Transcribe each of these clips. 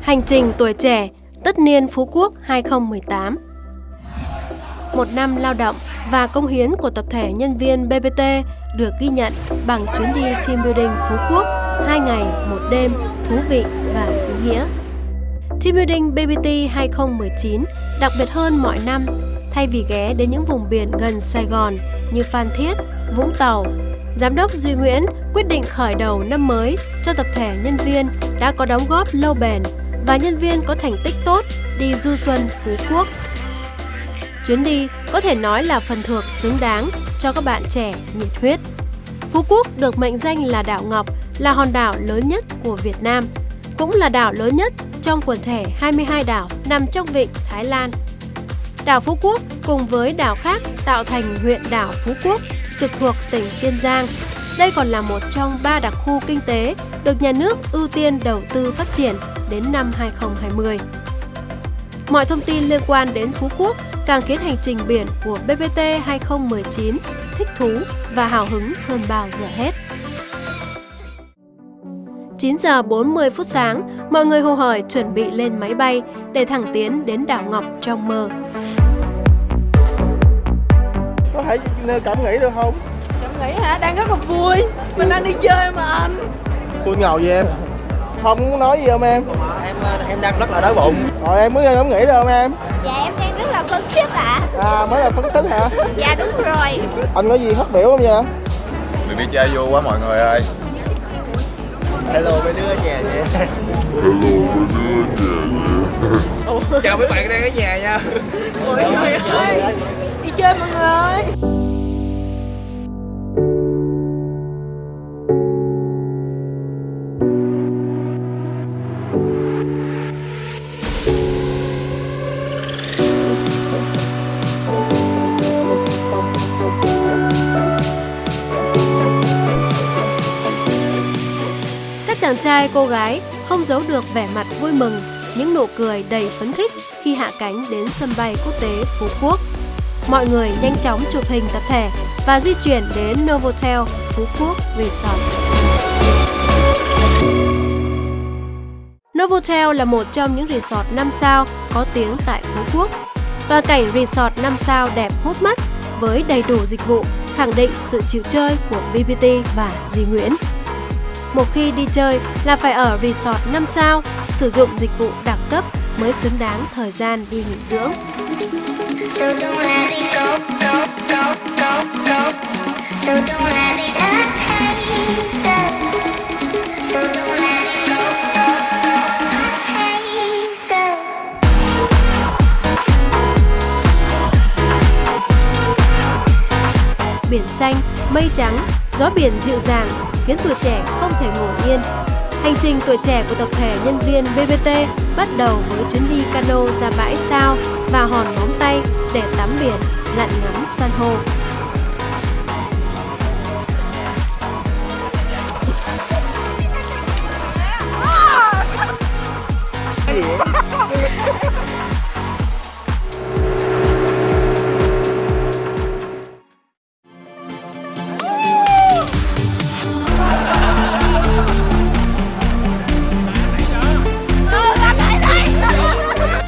Hành trình tuổi trẻ, tất niên Phú Quốc 2018 Một năm lao động và công hiến của tập thể nhân viên BBT được ghi nhận bằng chuyến đi team building Phú Quốc 2 ngày, một đêm, thú vị và ý nghĩa. Team Building BBT 2019 đặc biệt hơn mọi năm thay vì ghé đến những vùng biển gần Sài Gòn như Phan Thiết, Vũng Tàu. Giám đốc Duy Nguyễn quyết định khởi đầu năm mới cho tập thể nhân viên đã có đóng góp lâu bền và nhân viên có thành tích tốt đi du xuân Phú Quốc. Chuyến đi có thể nói là phần thưởng xứng đáng cho các bạn trẻ nhiệt huyết. Phú Quốc được mệnh danh là đảo Ngọc, là hòn đảo lớn nhất của Việt Nam, cũng là đảo lớn nhất trong quần thể 22 đảo nằm trong vịnh Thái Lan. Đảo Phú Quốc cùng với đảo khác tạo thành huyện đảo Phú Quốc trực thuộc tỉnh Kiên Giang. Đây còn là một trong ba đặc khu kinh tế được nhà nước ưu tiên đầu tư phát triển đến năm 2020. Mọi thông tin liên quan đến Phú Quốc càng khiến hành trình biển của BBT 2019 thích thú và hào hứng hơn bao giờ hết. 9 giờ 40 phút sáng, mọi người hồ hởi chuẩn bị lên máy bay để thẳng tiến đến đảo Ngọc trong mơ. Có thể cảm nghĩ được không? Cảm nghĩ hả? Đang rất là vui. Mình đang đi chơi mà anh. Vui ngầu gì em? Không muốn nói gì không em? Em em đang rất là đói bụng. Rồi em mới cảm nghĩ được không em? Dạ em đang rất là phấn khích ạ à. À mới là phấn khích hả? Dạ đúng rồi Anh có gì phát biểu không vậy? Đừng đi chơi vui quá mọi người ơi. Hello mấy đứa ở nhà vậy. Chào mấy bạn đang ở nhà nha. Ôi trời ơi. Đi chơi mọi người ơi. Hai cô gái không giấu được vẻ mặt vui mừng, những nụ cười đầy phấn khích khi hạ cánh đến sân bay quốc tế Phú Quốc. Mọi người nhanh chóng chụp hình tập thể và di chuyển đến Novotel Phú Quốc Resort. Novotel là một trong những resort 5 sao có tiếng tại Phú Quốc. Toàn cảnh resort 5 sao đẹp hút mắt với đầy đủ dịch vụ, khẳng định sự chịu chơi của BBT và Duy Nguyễn. Một khi đi chơi là phải ở resort 5 sao, sử dụng dịch vụ đẳng cấp mới xứng đáng thời gian đi nghỉ dưỡng. Go, go, go, go, go So don't let it happen Biển xanh, mây trắng, gió biển dịu dàng khiến tuổi trẻ không thể ngủ yên. Hành trình tuổi trẻ của tập thể nhân viên BBT bắt đầu với chuyến đi cano ra bãi sao và hòn móng tay để tắm biển, lặn ngắm san hô.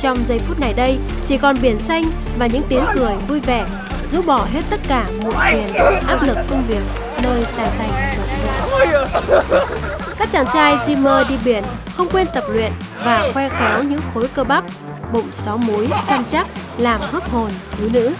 Trong giây phút này đây, chỉ còn biển xanh và những tiếng cười vui vẻ, rũ bỏ hết tất cả muộn phiền, áp lực công việc nơi sài thành rộn rã. Các chàng trai Dreamer đi biển không quên tập luyện và khoe khéo những khối cơ bắp, bụng sáu múi săn chắc làm hấp hồn thiếu nữ.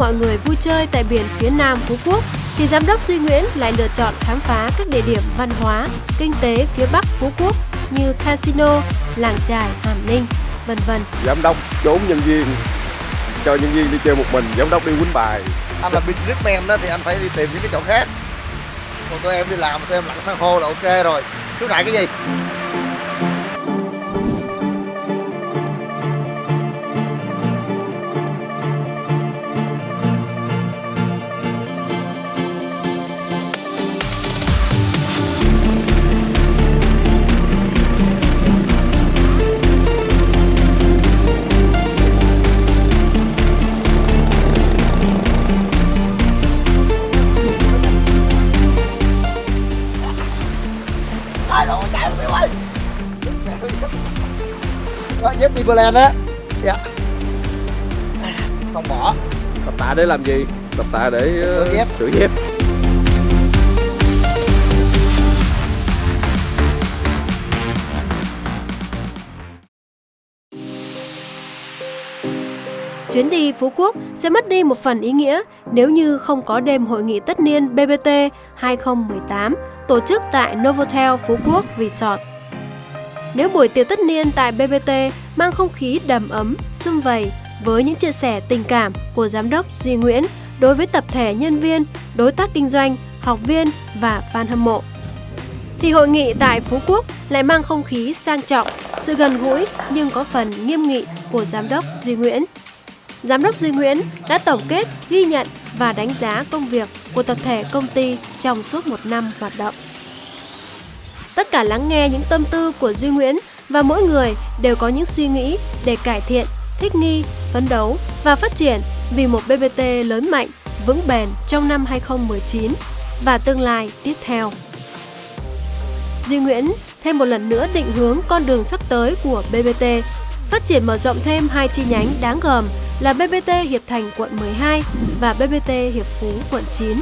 Mọi người vui chơi tại biển phía nam Phú Quốc, thì giám đốc Duy Nguyễn lại lựa chọn khám phá các địa điểm văn hóa, kinh tế phía bắc Phú Quốc như casino, làng chài Hàm Ninh, vân vân. giám đốc trốn nhân viên cho nhân viên đi chơi một mình giám đốc đi quýnh bài Anh là businessman đó thì anh phải đi tìm những cái chỗ khác. Còn tụi em đi làm tụi em lặn san hô là ok rồi. Thiếu nại cái gì? Timberland á dạ không bỏ Tập tạ để làm gì? Tập tạ để Sửa dép. sửa dép. Chuyến đi Phú Quốc sẽ mất đi một phần ý nghĩa nếu như không có đêm hội nghị tất niên BBT 2018 tổ chức tại Novotel Phú Quốc Resort. Nếu buổi tiệc tất niên tại BBT mang không khí đầm ấm, sum vầy với những chia sẻ tình cảm của giám đốc Duy Nguyễn đối với tập thể nhân viên, đối tác kinh doanh, học viên và fan hâm mộ thì hội nghị tại Phú Quốc lại mang không khí sang trọng, sự gần gũi nhưng có phần nghiêm nghị của giám đốc Duy Nguyễn. Giám đốc Duy Nguyễn đã tổng kết, ghi nhận và đánh giá công việc của tập thể công ty trong suốt một năm hoạt động. Tất cả lắng nghe những tâm tư của Duy Nguyễn và mỗi người đều có những suy nghĩ để cải thiện, thích nghi, phấn đấu và phát triển vì một BBT lớn mạnh, vững bền trong năm 2019 và tương lai tiếp theo. Duy Nguyễn thêm một lần nữa định hướng con đường sắp tới của BBT, phát triển mở rộng thêm hai chi nhánh đáng gờm là BBT Hiệp Thành quận 12 và BBT Hiệp Phú quận 9.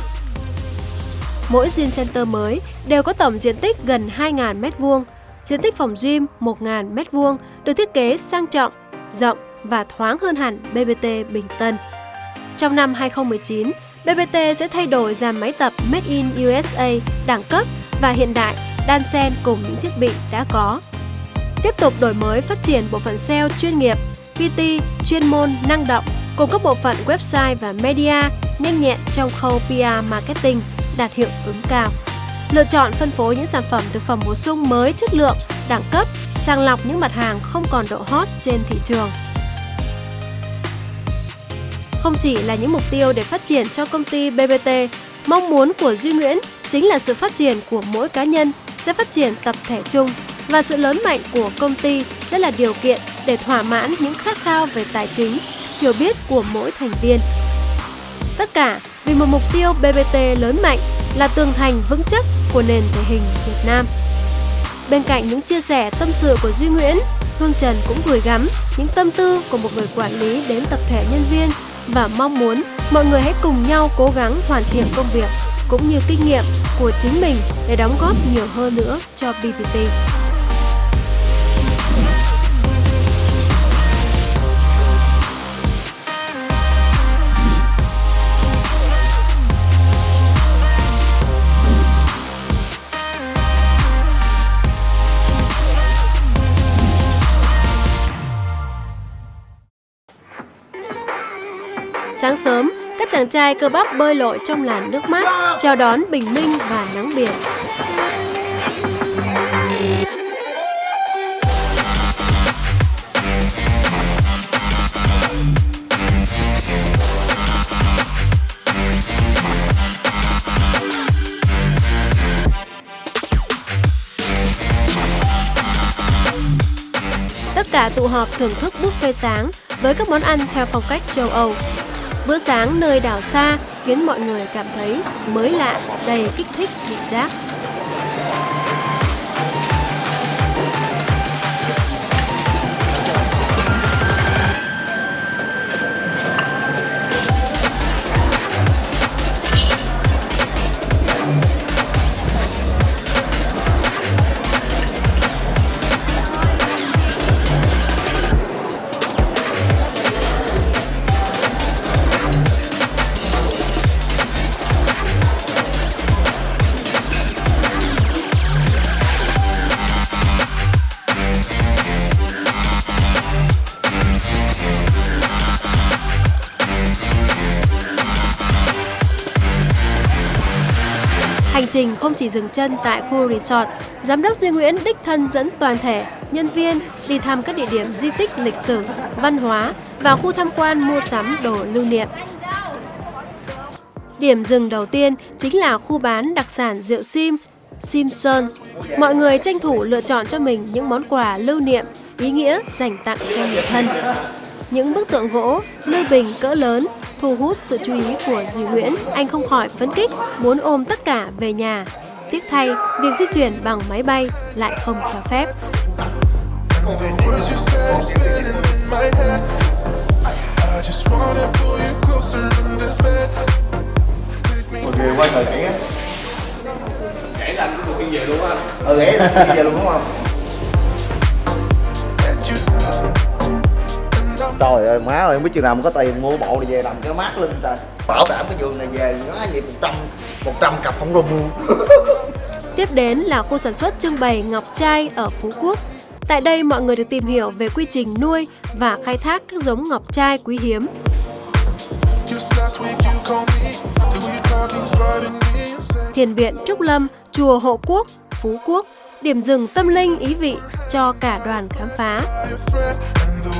Mỗi gym center mới đều có tổng diện tích gần 2.000 m2, diện tích phòng gym 1.000 m2 được thiết kế sang trọng, rộng và thoáng hơn hẳn BBT Bình Tân. Trong năm 2019, BBT sẽ thay đổi dàn máy tập Made in USA đẳng cấp và hiện đại đan xen cùng những thiết bị đã có. Tiếp tục đổi mới phát triển bộ phận SEO chuyên nghiệp, PT chuyên môn năng động cùng các bộ phận website và media nhanh nhẹn trong khâu PR marketing đạt hiệu ứng cao. Lựa chọn phân phối những sản phẩm thực phẩm bổ sung mới chất lượng, đẳng cấp, sàng lọc những mặt hàng không còn độ hot trên thị trường. Không chỉ là những mục tiêu để phát triển cho công ty BBT, mong muốn của Duy Nguyễn chính là sự phát triển của mỗi cá nhân sẽ phát triển tập thể chung và sự lớn mạnh của công ty sẽ là điều kiện để thỏa mãn những khát khao về tài chính, hiểu biết của mỗi thành viên. Tất cả vì một mục tiêu BBT lớn mạnh là tường thành vững chắc của nền thể hình Việt Nam. Bên cạnh những chia sẻ tâm sự của Duy Nguyễn, Hương Trần cũng gửi gắm những tâm tư của một người quản lý đến tập thể nhân viên và mong muốn mọi người hãy cùng nhau cố gắng hoàn thiện công việc cũng như kinh nghiệm của chính mình để đóng góp nhiều hơn nữa cho BBT. Sáng sớm, các chàng trai cơ bắp bơi lội trong làn nước mát, chào đón bình minh và nắng biển. Tất cả tụ họp thưởng thức buffet sáng với các món ăn theo phong cách châu Âu. Bữa sáng nơi đảo xa khiến mọi người cảm thấy mới lạ, đầy kích thích vị giác. Chỉ dừng chân tại khu resort, Giám đốc Duy Nguyễn đích thân dẫn toàn thể, nhân viên đi thăm các địa điểm di tích lịch sử, văn hóa và khu tham quan mua sắm đồ lưu niệm. Điểm dừng đầu tiên chính là khu bán đặc sản rượu sim, sim sơn. Mọi người tranh thủ lựa chọn cho mình những món quà lưu niệm, ý nghĩa dành tặng cho người thân. Những bức tượng gỗ, lưu bình cỡ lớn thu hút sự chú ý của Duy Nguyễn. Anh không khỏi phấn kích muốn ôm tất cả về nhà. Tiếc thay, việc di chuyển bằng máy bay lại không cho phép. mọi người quay thời kỹ á Kể là anh đi về luôn á ừ ghé là bây giờ luôn đúng không trời ơi má ơi không biết chừng nào mà có tiền mua bộ này về làm cái mát lưng trời bảo đảm cái giường này về nó gì một trăm một trăm cặp không rung luôn. Tiếp đến là khu sản xuất trưng bày ngọc trai ở Phú Quốc. Tại đây mọi người được tìm hiểu về quy trình nuôi và khai thác các giống ngọc trai quý hiếm. Thiền viện Trúc Lâm, chùa Hộ Quốc, Phú Quốc, điểm dừng tâm linh ý vị cho cả đoàn khám phá.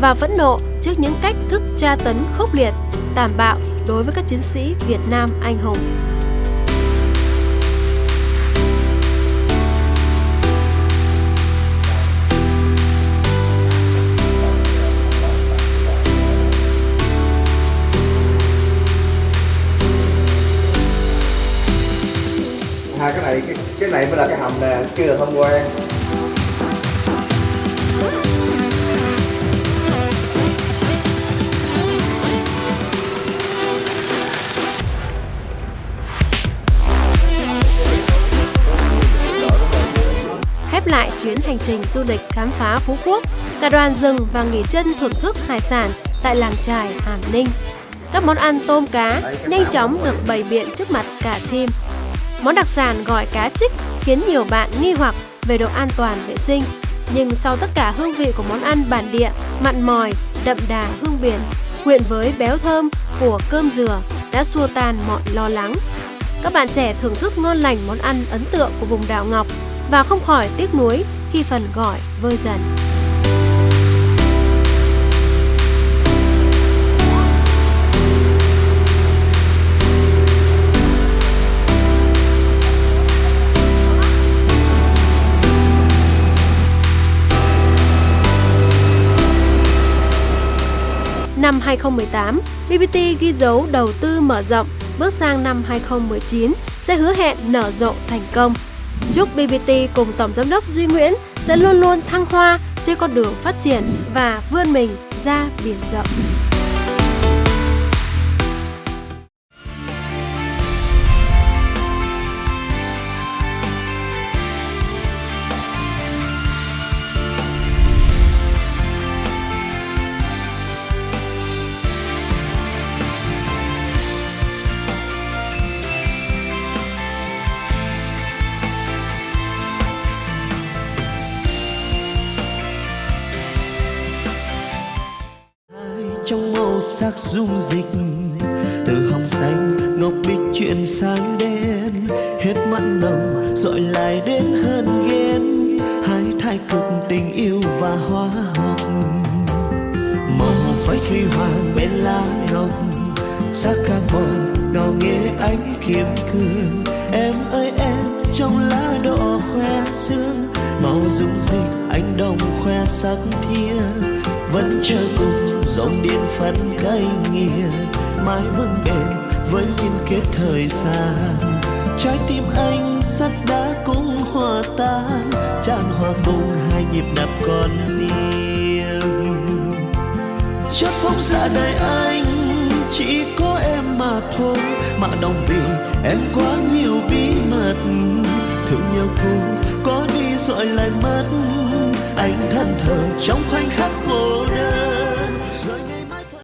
và phẫn nộ trước những cách thức tra tấn khốc liệt, tàn bạo đối với các chiến sĩ Việt Nam anh hùng. hai cái này cái, cái này mới là cái hầm nè kia là thông quan chuyến hành trình du lịch khám phá Phú Quốc, cả đoàn dừng và nghỉ chân thưởng thức hải sản tại làng trài Hàm Ninh. Các món ăn tôm cá nhanh chóng được bày biện trước mặt cả team. Món đặc sản gọi cá trích khiến nhiều bạn nghi hoặc về độ an toàn vệ sinh. Nhưng sau tất cả hương vị của món ăn bản địa, mặn mòi, đậm đà hương biển, quyện với béo thơm của cơm dừa đã xua tan mọi lo lắng. Các bạn trẻ thưởng thức ngon lành món ăn ấn tượng của vùng đảo Ngọc và không khỏi tiếc nuối khi phần gỏi vơi dần. Năm 2018, BBT ghi dấu đầu tư mở rộng, bước sang năm 2019 sẽ hứa hẹn nở rộ thành công. Chúc BBT cùng Tổng Giám đốc Duy Nguyễn sẽ luôn luôn thăng hoa trên con đường phát triển và vươn mình ra biển rộng. Sắc dung dịch. Từ hồng xanh, ngọc bích chuyển sang đen. Hết mặn nồng dội lại đến hơn ghen. Hai thái cực tình yêu và hóa học màu phái huy hoàng bên lá ngọc sắc carbon ngào nghe ánh kiếm cương em ơi, em, trong lá đỏ khoe sương. Màu dung dịch anh đồng khoe sắc thiên vẫn chờ cùng, dòng điện phân cay nghiền mãi vững bền với liên kết thời gian. Trái tim anh sắt đá cũng hòa tan, tràn hòa cùng hai nhịp đập con tim chất phóng ra đời anh, chỉ có em mà thôi, mà đồng vì em quá nhiều bí mật. Thương nhau cô có rồi lại mất. Anh thân thờ trong khoảnh khắc cô đơn.